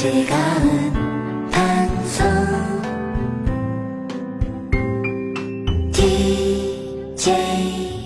즐거운 방송. DJ